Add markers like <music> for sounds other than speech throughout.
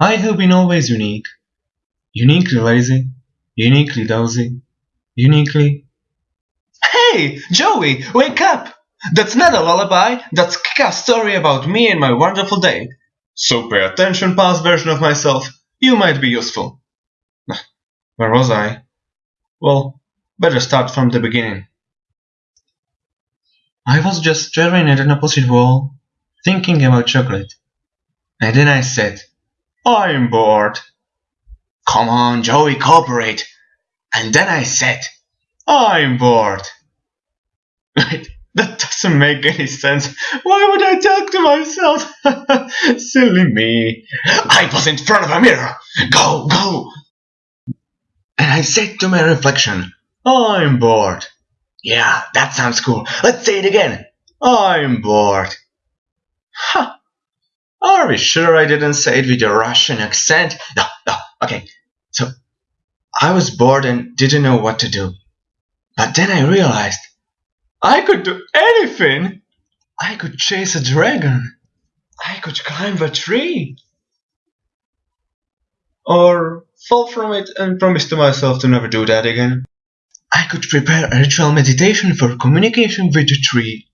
I have been always unique. Uniquely lazy, uniquely dozy, uniquely. Hey, Joey, wake up! That's not a lullaby, that's a story about me and my wonderful day. So pay attention, past version of myself. You might be useful. Where was I? Well, better start from the beginning. I was just staring at an opposite wall, thinking about chocolate. And then I said, I'm bored. Come on, Joey, cooperate. And then I said, I'm bored. <laughs> That doesn't make any sense. Why would I talk to myself? <laughs> Silly me. I was in front of a mirror. Go, go. And I said to my reflection, I'm bored. Yeah, that sounds cool. Let's say it again. I'm bored. Huh. Oh, are we sure I didn't say it with a Russian accent? No, no, okay. So, I was bored and didn't know what to do. But then I realized I could do anything. I could chase a dragon. I could climb a tree. Or fall from it and promise to myself to never do that again. I could prepare a ritual meditation for communication with the tree.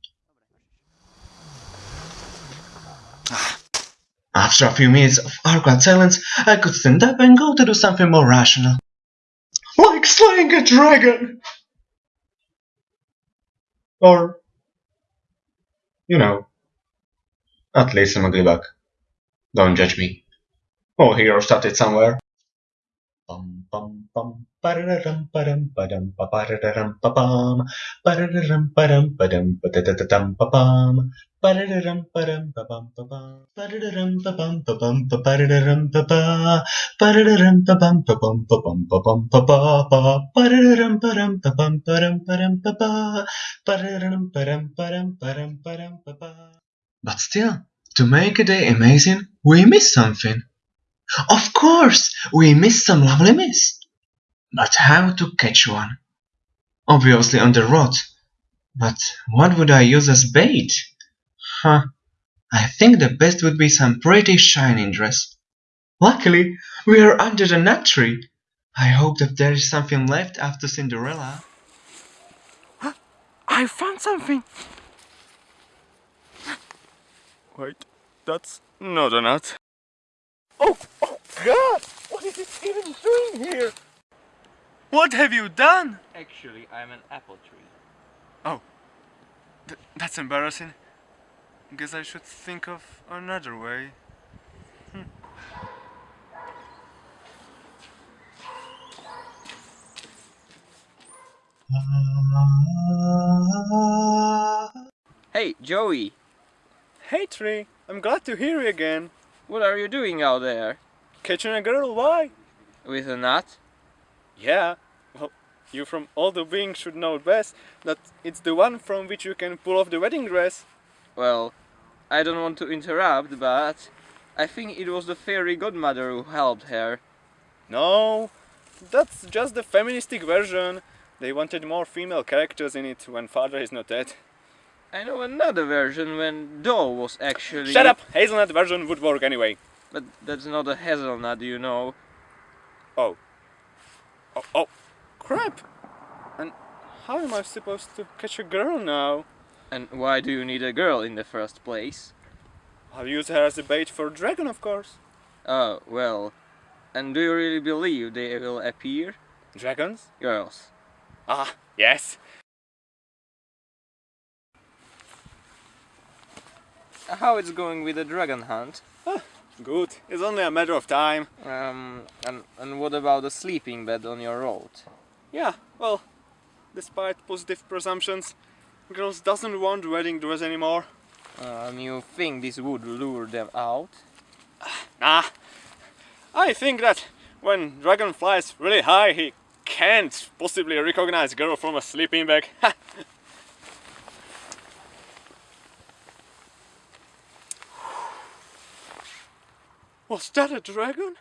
After a few minutes of awkward silence, I could stand up and go to do something more rational. Like slaying a dragon! Or, you know, at least I'm a glibak. Don't judge me. Oh, All heroes started somewhere. Bum bum bum But still, to make a day amazing, we miss something. Of course, we miss some lovely mist. But how to catch one? Obviously on the rod. But what would I use as bait? Huh. I think the best would be some pretty shining dress. Luckily, we are under the nut tree. I hope that there is something left after Cinderella. <gasps> I found something! Wait, that's not a nut. Oh, oh god! What is it even doing here? What have you done? Actually, I'm an apple tree. Oh, Th that's embarrassing. Guess I should think of another way. Hm. Hey, Joey! Hey, Tree! I'm glad to hear you again. What are you doing out there? Catching a girl, why? With a nut? Yeah, well, you from all the beings should know best that it's the one from which you can pull off the wedding dress. Well, I don't want to interrupt, but I think it was the fairy godmother who helped her. No, that's just the feministic version. They wanted more female characters in it when father is not dead. I know another version when Doll was actually... Shut up! Hazelnut version would work anyway. But that's not a hazelnut, you know. Oh. Oh, oh, crap! And how am I supposed to catch a girl now? And why do you need a girl in the first place? I'll use her as a bait for a dragon, of course. Oh, well. And do you really believe they will appear? Dragons? Girls. Ah, yes. How it's going with the dragon hunt? Ah, good. It's only a matter of time. Um, and, and what about the sleeping bed on your road? Yeah, well, despite positive presumptions, girls doesn't want wedding dress anymore. Um, you think this would lure them out? Nah, I think that when dragon flies really high, he can't possibly recognize girl from a sleeping bag. <laughs> Was that a dragon?